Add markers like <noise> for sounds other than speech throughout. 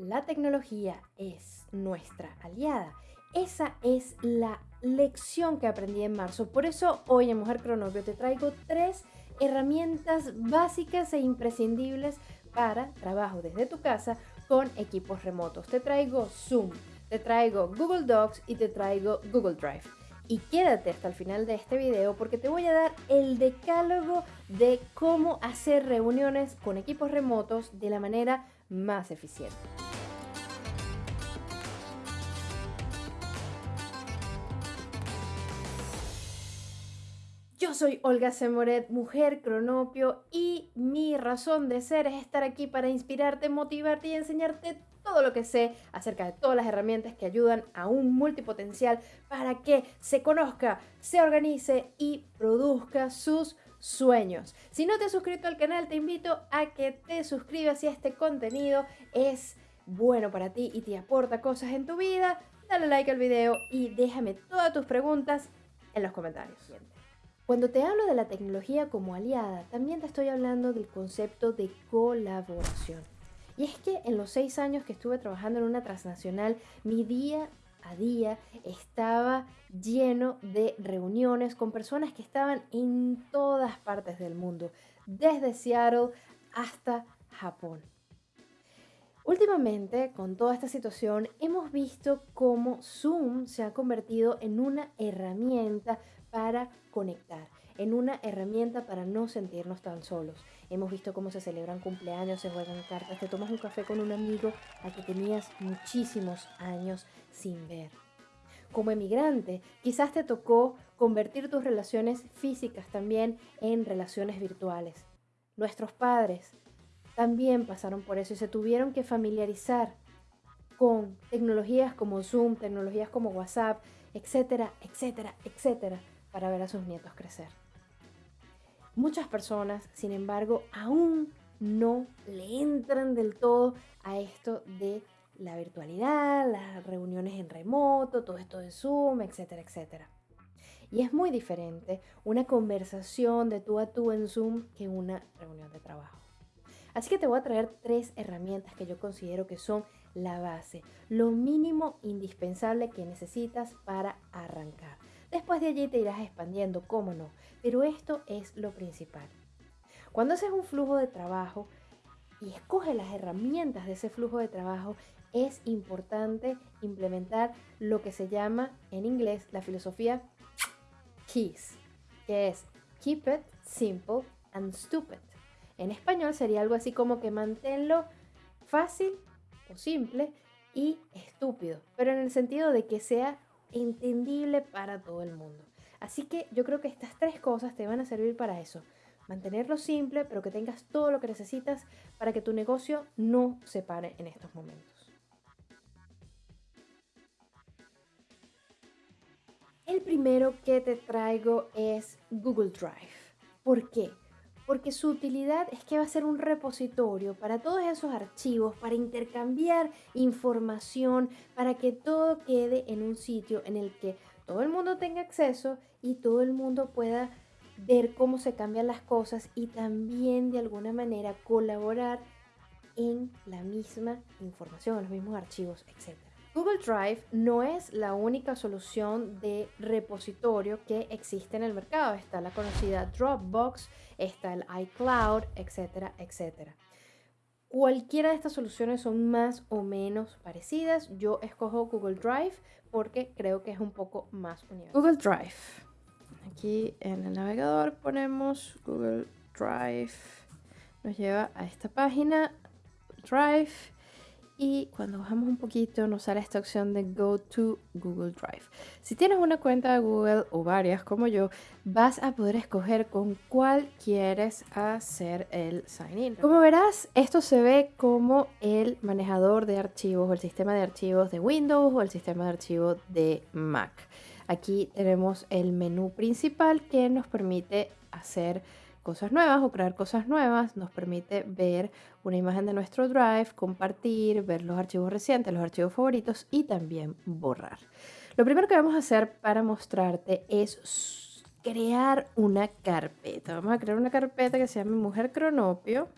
La tecnología es nuestra aliada. Esa es la lección que aprendí en marzo. Por eso hoy en Mujer Cronopio te traigo tres herramientas básicas e imprescindibles para trabajo desde tu casa con equipos remotos. Te traigo Zoom, te traigo Google Docs y te traigo Google Drive. Y quédate hasta el final de este video porque te voy a dar el decálogo de cómo hacer reuniones con equipos remotos de la manera más eficiente. Soy Olga Semoret, mujer cronopio, y mi razón de ser es estar aquí para inspirarte, motivarte y enseñarte todo lo que sé acerca de todas las herramientas que ayudan a un multipotencial para que se conozca, se organice y produzca sus sueños. Si no te has suscrito al canal, te invito a que te suscribas si este contenido es bueno para ti y te aporta cosas en tu vida. Dale like al video y déjame todas tus preguntas en los comentarios. Cuando te hablo de la tecnología como aliada, también te estoy hablando del concepto de colaboración. Y es que en los seis años que estuve trabajando en una transnacional, mi día a día estaba lleno de reuniones con personas que estaban en todas partes del mundo, desde Seattle hasta Japón. Últimamente, con toda esta situación, hemos visto cómo Zoom se ha convertido en una herramienta para conectar, en una herramienta para no sentirnos tan solos. Hemos visto cómo se celebran cumpleaños, se juegan cartas, te tomas un café con un amigo a que tenías muchísimos años sin ver. Como emigrante, quizás te tocó convertir tus relaciones físicas también en relaciones virtuales. Nuestros padres también pasaron por eso y se tuvieron que familiarizar con tecnologías como Zoom, tecnologías como WhatsApp, etcétera, etcétera, etcétera, para ver a sus nietos crecer. Muchas personas, sin embargo, aún no le entran del todo a esto de la virtualidad, las reuniones en remoto, todo esto de Zoom, etcétera, etcétera. Y es muy diferente una conversación de tú a tú en Zoom que una reunión de trabajo. Así que te voy a traer tres herramientas que yo considero que son la base, lo mínimo indispensable que necesitas para arrancar. Después de allí te irás expandiendo, cómo no, pero esto es lo principal. Cuando haces un flujo de trabajo y escoges las herramientas de ese flujo de trabajo, es importante implementar lo que se llama en inglés la filosofía KEYS, que es Keep it simple and stupid. En español sería algo así como que manténlo fácil o simple y estúpido, pero en el sentido de que sea entendible para todo el mundo. Así que yo creo que estas tres cosas te van a servir para eso. Mantenerlo simple, pero que tengas todo lo que necesitas para que tu negocio no se pare en estos momentos. El primero que te traigo es Google Drive. ¿Por qué? Porque su utilidad es que va a ser un repositorio para todos esos archivos, para intercambiar información, para que todo quede en un sitio en el que todo el mundo tenga acceso y todo el mundo pueda ver cómo se cambian las cosas y también de alguna manera colaborar en la misma información, los mismos archivos, etc. Google Drive no es la única solución de repositorio que existe en el mercado. Está la conocida Dropbox, está el iCloud, etcétera, etcétera. Cualquiera de estas soluciones son más o menos parecidas. Yo escojo Google Drive porque creo que es un poco más unido. Google Drive. Aquí en el navegador ponemos Google Drive. Nos lleva a esta página. Drive y cuando bajamos un poquito nos sale esta opción de Go to Google Drive. Si tienes una cuenta de Google o varias como yo, vas a poder escoger con cuál quieres hacer el sign in. Como verás, esto se ve como el manejador de archivos o el sistema de archivos de Windows o el sistema de archivos de Mac. Aquí tenemos el menú principal que nos permite hacer cosas nuevas o crear cosas nuevas, nos permite ver una imagen de nuestro Drive, compartir, ver los archivos recientes, los archivos favoritos y también borrar. Lo primero que vamos a hacer para mostrarte es crear una carpeta. Vamos a crear una carpeta que se llama Mujer Cronopio.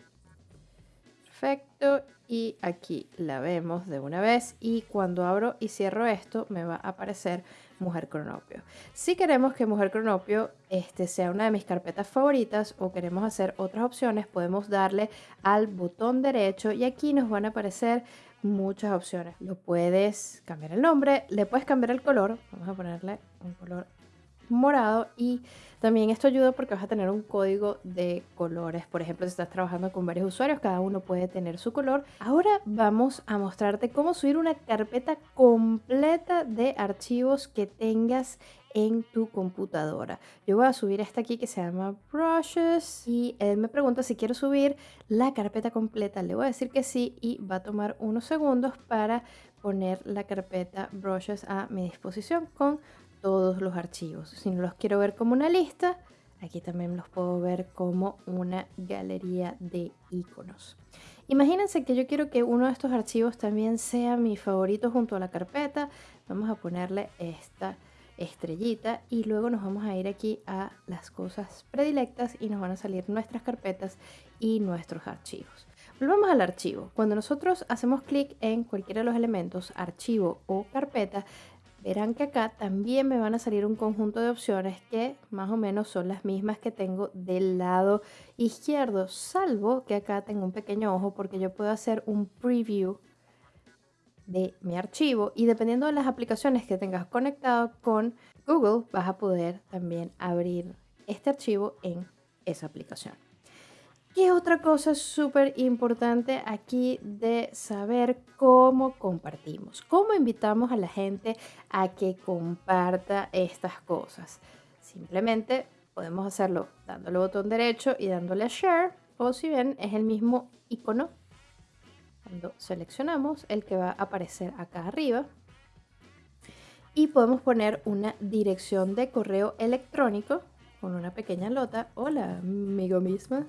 Perfecto. Y aquí la vemos de una vez. Y cuando abro y cierro esto, me va a aparecer Mujer Cronopio. Si queremos que Mujer Cronopio este, sea una de mis carpetas favoritas o queremos hacer otras opciones, podemos darle al botón derecho y aquí nos van a aparecer muchas opciones. Lo puedes cambiar el nombre, le puedes cambiar el color. Vamos a ponerle un color morado y también esto ayuda porque vas a tener un código de colores. Por ejemplo, si estás trabajando con varios usuarios, cada uno puede tener su color. Ahora vamos a mostrarte cómo subir una carpeta completa de archivos que tengas en tu computadora. Yo voy a subir esta aquí que se llama Brushes y él me pregunta si quiero subir la carpeta completa. Le voy a decir que sí y va a tomar unos segundos para poner la carpeta Brushes a mi disposición con todos los archivos. Si no los quiero ver como una lista, aquí también los puedo ver como una galería de iconos. Imagínense que yo quiero que uno de estos archivos también sea mi favorito junto a la carpeta. Vamos a ponerle esta estrellita y luego nos vamos a ir aquí a las cosas predilectas y nos van a salir nuestras carpetas y nuestros archivos. Volvamos al archivo. Cuando nosotros hacemos clic en cualquiera de los elementos, archivo o carpeta, verán que acá también me van a salir un conjunto de opciones que más o menos son las mismas que tengo del lado izquierdo, salvo que acá tengo un pequeño ojo porque yo puedo hacer un preview de mi archivo y dependiendo de las aplicaciones que tengas conectado con Google vas a poder también abrir este archivo en esa aplicación. ¿Qué otra cosa súper importante aquí de saber cómo compartimos? ¿Cómo invitamos a la gente a que comparta estas cosas? Simplemente podemos hacerlo dándole botón derecho y dándole a share o si bien es el mismo icono cuando seleccionamos el que va a aparecer acá arriba y podemos poner una dirección de correo electrónico con una pequeña nota hola amigo misma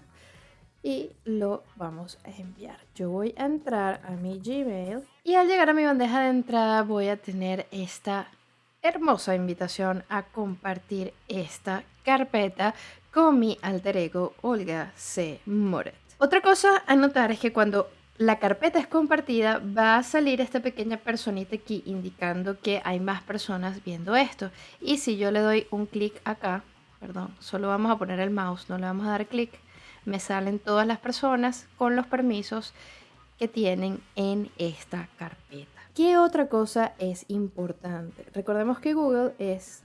y lo vamos a enviar. Yo voy a entrar a mi Gmail y al llegar a mi bandeja de entrada voy a tener esta hermosa invitación a compartir esta carpeta con mi alter ego Olga C. Moret. Otra cosa a notar es que cuando la carpeta es compartida, va a salir esta pequeña personita aquí indicando que hay más personas viendo esto. Y si yo le doy un clic acá, perdón, solo vamos a poner el mouse, no le vamos a dar clic, me salen todas las personas con los permisos que tienen en esta carpeta. ¿Qué otra cosa es importante? Recordemos que Google es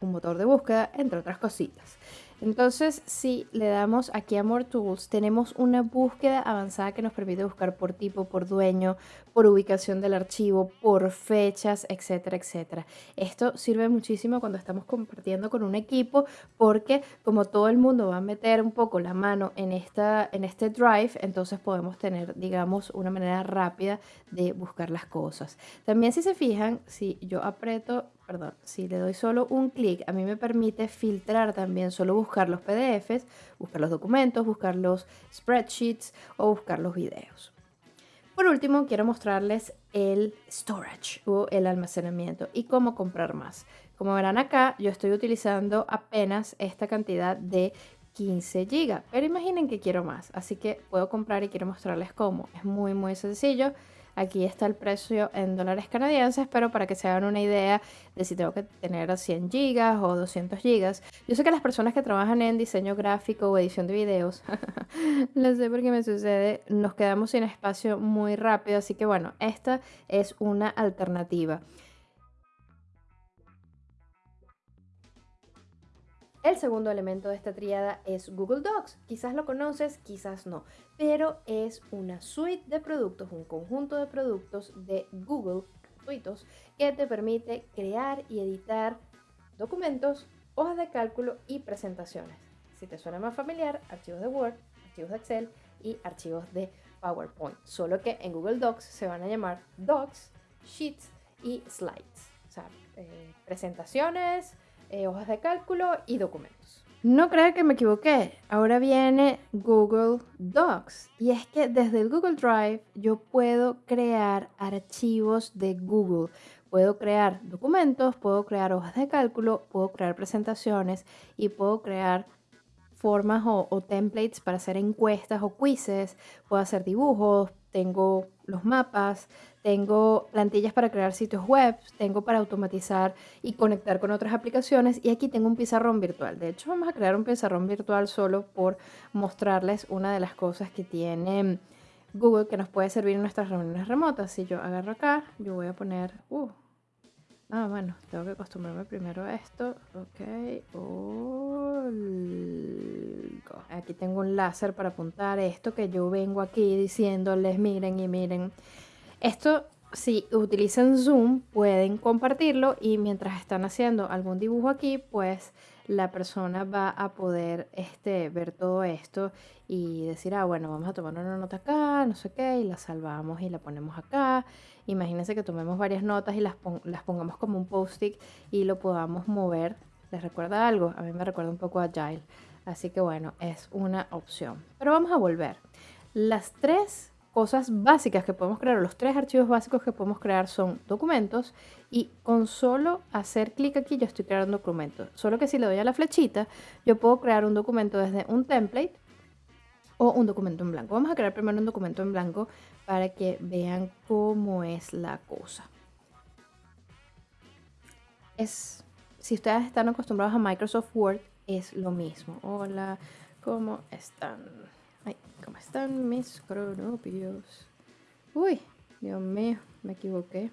un motor de búsqueda, entre otras cositas. Entonces, si le damos aquí a More Tools, tenemos una búsqueda avanzada que nos permite buscar por tipo, por dueño, por ubicación del archivo, por fechas, etcétera, etcétera. Esto sirve muchísimo cuando estamos compartiendo con un equipo porque como todo el mundo va a meter un poco la mano en, esta, en este drive, entonces podemos tener, digamos, una manera rápida de buscar las cosas. También si se fijan, si yo aprieto perdón, si le doy solo un clic, a mí me permite filtrar también, solo buscar los PDFs, buscar los documentos, buscar los spreadsheets o buscar los videos. Por último, quiero mostrarles el storage o el almacenamiento y cómo comprar más. Como verán acá, yo estoy utilizando apenas esta cantidad de 15 GB, pero imaginen que quiero más, así que puedo comprar y quiero mostrarles cómo. Es muy muy sencillo. Aquí está el precio en dólares canadienses, pero para que se hagan una idea de si tengo que tener 100 gigas o 200 gigas. Yo sé que las personas que trabajan en diseño gráfico o edición de videos, <laughs> lo sé porque me sucede, nos quedamos sin espacio muy rápido, así que bueno, esta es una alternativa. El segundo elemento de esta triada es Google Docs. Quizás lo conoces, quizás no, pero es una suite de productos, un conjunto de productos de Google gratuitos que te permite crear y editar documentos, hojas de cálculo y presentaciones. Si te suena más familiar, archivos de Word, archivos de Excel y archivos de PowerPoint. Solo que en Google Docs se van a llamar Docs, Sheets y Slides. O sea, eh, presentaciones, eh, hojas de cálculo y documentos. No creo que me equivoqué. Ahora viene Google Docs. Y es que desde el Google Drive yo puedo crear archivos de Google. Puedo crear documentos, puedo crear hojas de cálculo, puedo crear presentaciones y puedo crear formas o, o templates para hacer encuestas o quizzes, puedo hacer dibujos, tengo los mapas, tengo plantillas para crear sitios web, tengo para automatizar y conectar con otras aplicaciones y aquí tengo un pizarrón virtual. De hecho, vamos a crear un pizarrón virtual solo por mostrarles una de las cosas que tiene Google que nos puede servir en nuestras reuniones remotas. Si yo agarro acá, yo voy a poner... Uh, ah, bueno, tengo que acostumbrarme primero a esto. Ok. Aquí tengo un láser para apuntar esto que yo vengo aquí diciéndoles, miren y miren. Esto, si utilizan Zoom, pueden compartirlo y mientras están haciendo algún dibujo aquí, pues la persona va a poder este, ver todo esto y decir, ah, bueno, vamos a tomar una nota acá, no sé qué, y la salvamos y la ponemos acá. Imagínense que tomemos varias notas y las, las pongamos como un post-it y lo podamos mover. ¿Les recuerda algo? A mí me recuerda un poco a Agile. Así que bueno, es una opción. Pero vamos a volver. Las tres cosas básicas que podemos crear, los tres archivos básicos que podemos crear son documentos y con solo hacer clic aquí yo estoy creando un documento. Solo que si le doy a la flechita, yo puedo crear un documento desde un template o un documento en blanco. Vamos a crear primero un documento en blanco para que vean cómo es la cosa. Es, si ustedes están acostumbrados a Microsoft Word, es lo mismo. Hola, ¿cómo están? ¿Cómo están mis cronopios? Uy, Dios mío, me equivoqué.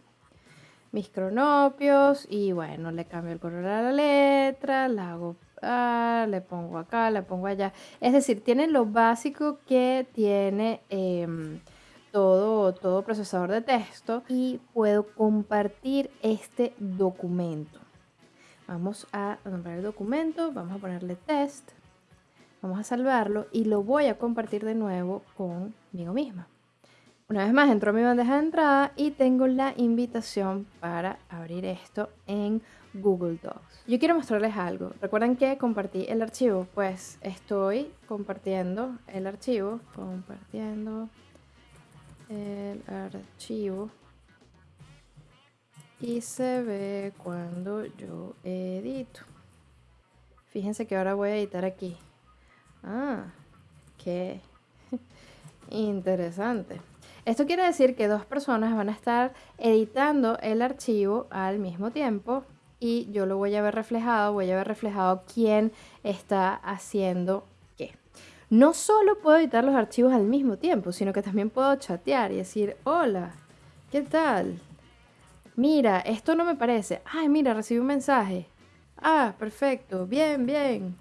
Mis cronopios y bueno, le cambio el color a la letra, la hago, ah, le pongo acá, le pongo allá. Es decir, tiene lo básico que tiene em, todo, todo procesador de texto y puedo compartir este documento. Vamos a nombrar el documento, vamos a ponerle test, vamos a salvarlo y lo voy a compartir de nuevo conmigo misma. Una vez más entro a mi bandeja de entrada y tengo la invitación para abrir esto en Google Docs. Yo quiero mostrarles algo. ¿Recuerdan que compartí el archivo? Pues estoy compartiendo el archivo, compartiendo el archivo y se ve cuando yo edito. Fíjense que ahora voy a editar aquí. Ah, qué <laughs> interesante. Esto quiere decir que dos personas van a estar editando el archivo al mismo tiempo y yo lo voy a ver reflejado, voy a ver reflejado quién está haciendo qué. No solo puedo editar los archivos al mismo tiempo, sino que también puedo chatear y decir, hola, ¿qué tal? Mira, esto no me parece. Ay, mira, recibí un mensaje. Ah, perfecto. Bien, bien.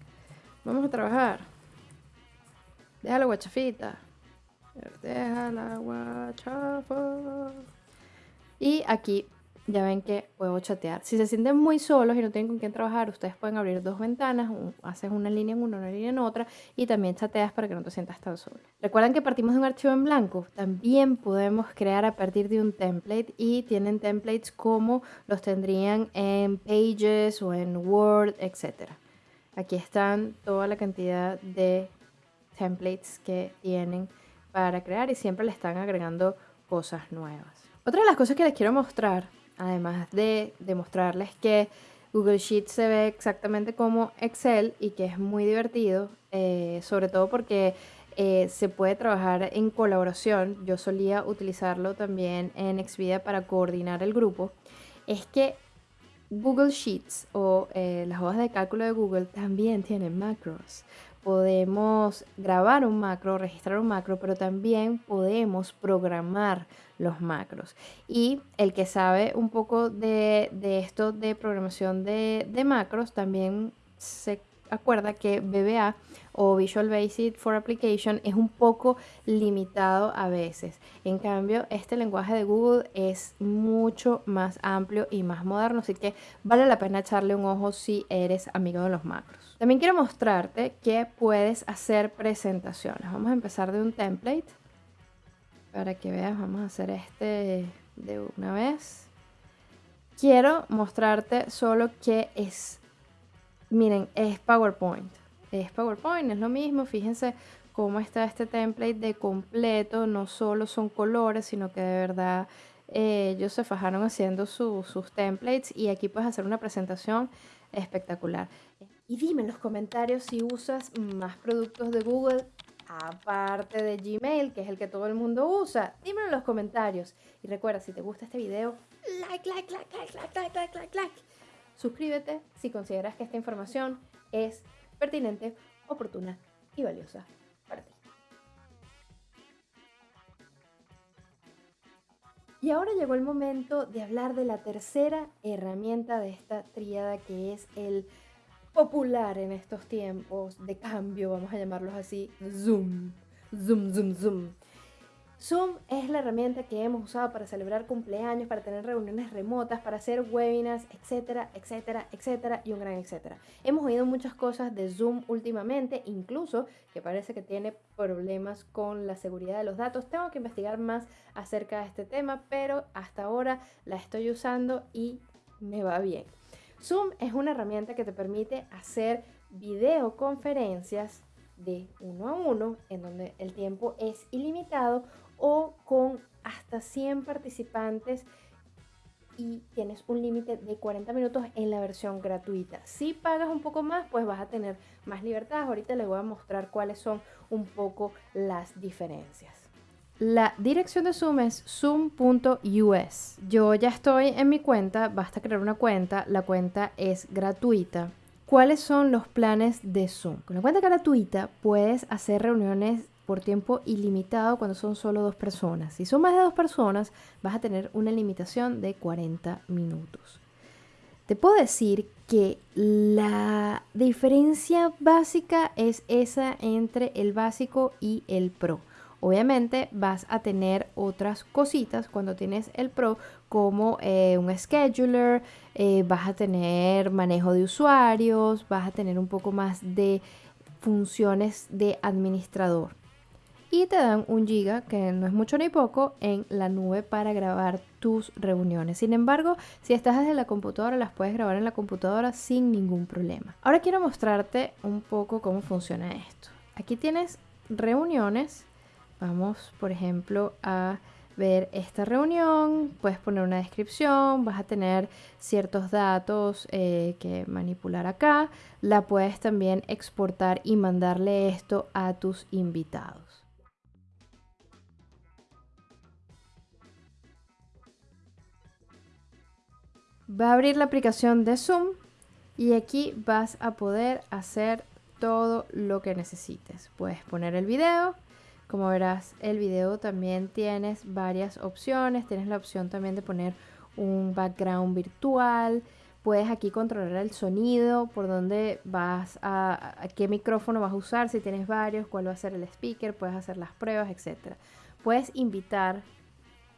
Vamos a trabajar. Deja la guachafita. Deja la guachafa. Y aquí ya ven que puedo chatear. Si se sienten muy solos y no tienen con quién trabajar, ustedes pueden abrir dos ventanas, haces una línea en una, una línea en otra y también chateas para que no te sientas tan solo. Recuerdan que partimos de un archivo en blanco, también podemos crear a partir de un template y tienen templates como los tendrían en Pages o en Word, etc. Aquí están toda la cantidad de templates que tienen para crear y siempre le están agregando cosas nuevas. Otra de las cosas que les quiero mostrar además de demostrarles que Google Sheets se ve exactamente como Excel y que es muy divertido, eh, sobre todo porque eh, se puede trabajar en colaboración. Yo solía utilizarlo también en Expedia para coordinar el grupo. Es que Google Sheets o eh, las hojas de cálculo de Google también tienen macros podemos grabar un macro, registrar un macro, pero también podemos programar los macros. Y el que sabe un poco de, esto de programación de, macros también se acuerda que VBA o Visual Basic for Application es un poco limitado a veces. En cambio, este lenguaje de Google es mucho más amplio y más moderno, así que vale la pena echarle un ojo si eres amigo de los macros. También quiero mostrarte que puedes hacer presentaciones. Vamos a empezar de un template para que veas, vamos a hacer este de una vez. Quiero mostrarte solo que es, miren, es PowerPoint es PowerPoint, es lo mismo. Fíjense cómo está este template de completo. No solo son colores, sino que de verdad eh, ellos se fajaron haciendo sus templates y aquí puedes hacer una presentación espectacular. Y dime en los comentarios si usas más productos de Google aparte de Gmail, que es el que todo el mundo usa. Dímelo en los comentarios. Y recuerda, si te gusta este video, like, like, like, like, like, like, like, like, like. Suscríbete si consideras que esta información es pertinente, oportuna y valiosa para ti. Y ahora llegó el momento de hablar de la tercera herramienta de esta tríada que es el popular en estos tiempos de cambio, vamos a llamarlos así, Zoom. Zoom, Zoom, Zoom. Zoom es la herramienta que hemos usado para celebrar cumpleaños, para tener reuniones remotas, para hacer webinars, etcétera, etcétera, etcétera y un gran etcétera. Hemos oído muchas cosas de Zoom últimamente, incluso que parece que tiene problemas con la seguridad de los datos. Tengo que investigar más acerca de este tema, pero hasta ahora la estoy usando y me va bien. Zoom es una herramienta que te permite hacer videoconferencias de uno a uno, en donde el tiempo es ilimitado o con hasta 100 participantes y tienes un límite de 40 minutos en la versión gratuita. Si pagas un poco más, pues vas a tener más libertad. Ahorita les voy a mostrar cuáles son un poco las diferencias. La dirección de Zoom es zoom.us. Yo ya estoy en mi cuenta, basta crear una cuenta, la cuenta es gratuita. ¿Cuáles son los planes de Zoom? Con la cuenta gratuita puedes hacer reuniones por tiempo ilimitado cuando son solo dos personas. Si son más de dos personas, vas a tener una limitación de 40 minutos. Te puedo decir que la diferencia básica es esa entre el básico y el pro. Obviamente vas a tener otras cositas cuando tienes el Pro como eh, un scheduler, eh, vas a tener manejo de usuarios, vas a tener un poco más de funciones de administrador. Y te dan un giga, que no es mucho ni poco, en la nube para grabar tus reuniones. Sin embargo, si estás desde la computadora, las puedes grabar en la computadora sin ningún problema. Ahora quiero mostrarte un poco cómo funciona esto. Aquí tienes reuniones Vamos, por ejemplo, a ver esta reunión, puedes poner una descripción, vas a tener ciertos datos eh, que manipular acá, la puedes también exportar y mandarle esto a tus invitados. Va a abrir la aplicación de Zoom y aquí vas a poder hacer todo lo que necesites. Puedes poner el video, como verás, el video también tienes varias opciones. Tienes la opción también de poner un background virtual. Puedes aquí controlar el sonido, por dónde vas a, qué micrófono vas a usar, si tienes varios, cuál va a ser el speaker, puedes hacer las pruebas, etc. Puedes invitar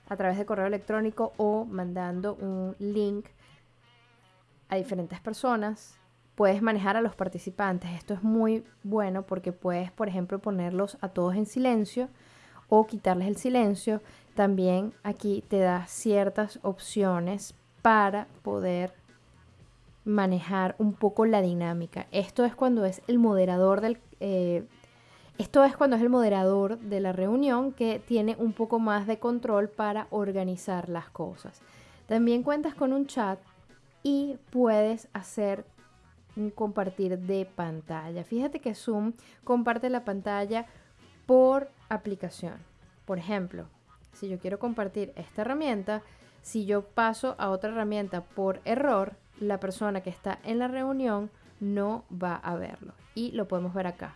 a través de correo electrónico o mandando un link a diferentes personas puedes manejar a los participantes. Esto es muy bueno porque puedes, por ejemplo, ponerlos a todos en silencio o quitarles el silencio. También aquí te da ciertas opciones para poder manejar un poco la dinámica. Esto es cuando es el moderador del... Eh, esto es cuando es el moderador de la reunión que tiene un poco más de control para organizar las cosas. También cuentas con un chat y puedes hacer compartir de pantalla. Fíjate que Zoom comparte la pantalla por aplicación. Por ejemplo, si yo quiero compartir esta herramienta, si yo paso a otra herramienta por error, la persona que está en la reunión no va a verlo. Y lo podemos ver acá.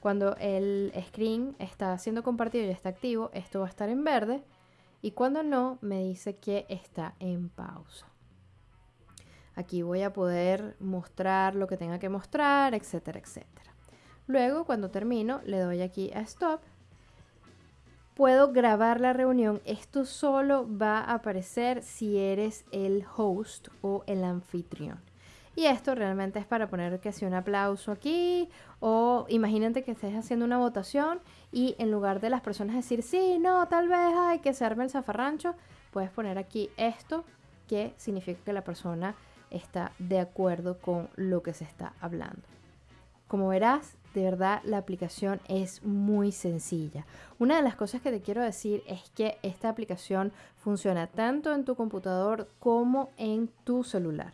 Cuando el screen está siendo compartido y está activo, esto va a estar en verde. Y cuando no, me dice que está en pausa. Aquí voy a poder mostrar lo que tenga que mostrar, etcétera, etcétera. Luego, cuando termino, le doy aquí a Stop. Puedo grabar la reunión. Esto solo va a aparecer si eres el host o el anfitrión. Y esto realmente es para poner que sea un aplauso aquí o imagínate que estés haciendo una votación y en lugar de las personas decir sí, no, tal vez hay que se arme el zafarrancho, puedes poner aquí esto que significa que la persona está de acuerdo con lo que se está hablando. Como verás, de verdad la aplicación es muy sencilla. Una de las cosas que te quiero decir es que esta aplicación funciona tanto en tu computador como en tu celular.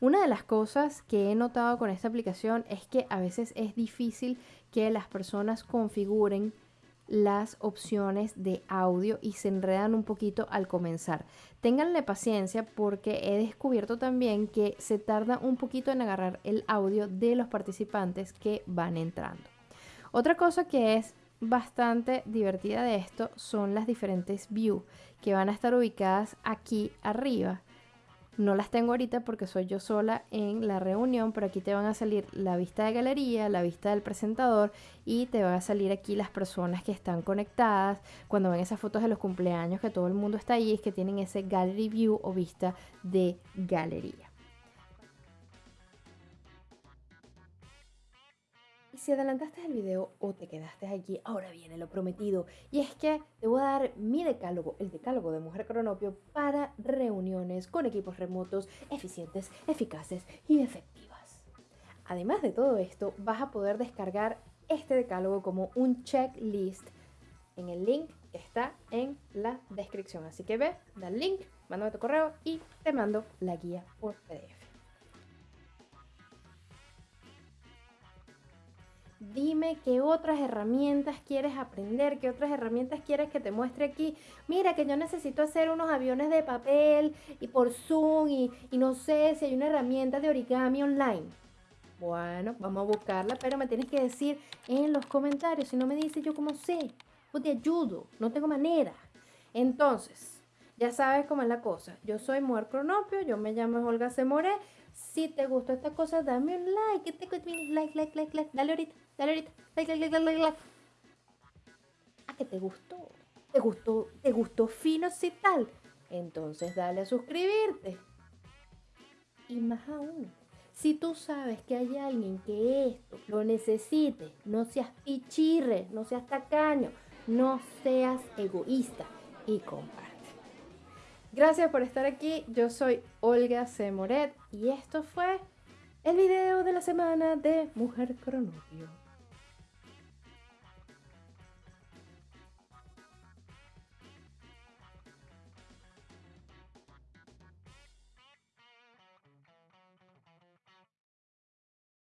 Una de las cosas que he notado con esta aplicación es que a veces es difícil que las personas configuren las opciones de audio y se enredan un poquito al comenzar. Ténganle paciencia porque he descubierto también que se tarda un poquito en agarrar el audio de los participantes que van entrando. Otra cosa que es bastante divertida de esto son las diferentes views que van a estar ubicadas aquí arriba no las tengo ahorita porque soy yo sola en la reunión, pero aquí te van a salir la vista de galería, la vista del presentador y te van a salir aquí las personas que están conectadas. Cuando ven esas fotos de los cumpleaños que todo el mundo está ahí, es que tienen ese gallery view o vista de galería. Si adelantaste el video o te quedaste aquí, ahora viene lo prometido. Y es que te voy a dar mi decálogo, el decálogo de Mujer Cronopio, para reuniones con equipos remotos eficientes, eficaces y efectivas. Además de todo esto, vas a poder descargar este decálogo como un checklist en el link que está en la descripción. Así que ve, da el link, mándame tu correo y te mando la guía por PDF. Dime qué otras herramientas quieres aprender, qué otras herramientas quieres que te muestre aquí. Mira que yo necesito hacer unos aviones de papel y por Zoom y, no sé si hay una herramienta de origami online. Bueno, vamos a buscarla, pero me tienes que decir en los comentarios. Si no me dices yo cómo sé, pues te ayudo, no tengo manera. Entonces, ya sabes cómo es la cosa. Yo soy Mujer Cronopio, yo me llamo Olga Semoré. Si te gustó esta cosa, dame un like. Like, like, like, like. Dale ahorita, dale ahorita. Like, like, like, like, like. ¿A que te gustó? ¿Te gustó? ¿Te gustó fino si tal? Entonces dale a suscribirte. Y más aún, si tú sabes que hay alguien que esto lo necesite, no seas pichirre, no seas tacaño, no seas egoísta y comparte. Gracias por estar aquí. Yo soy Olga C. Moret y esto fue el video de la semana de Mujer Cronopio.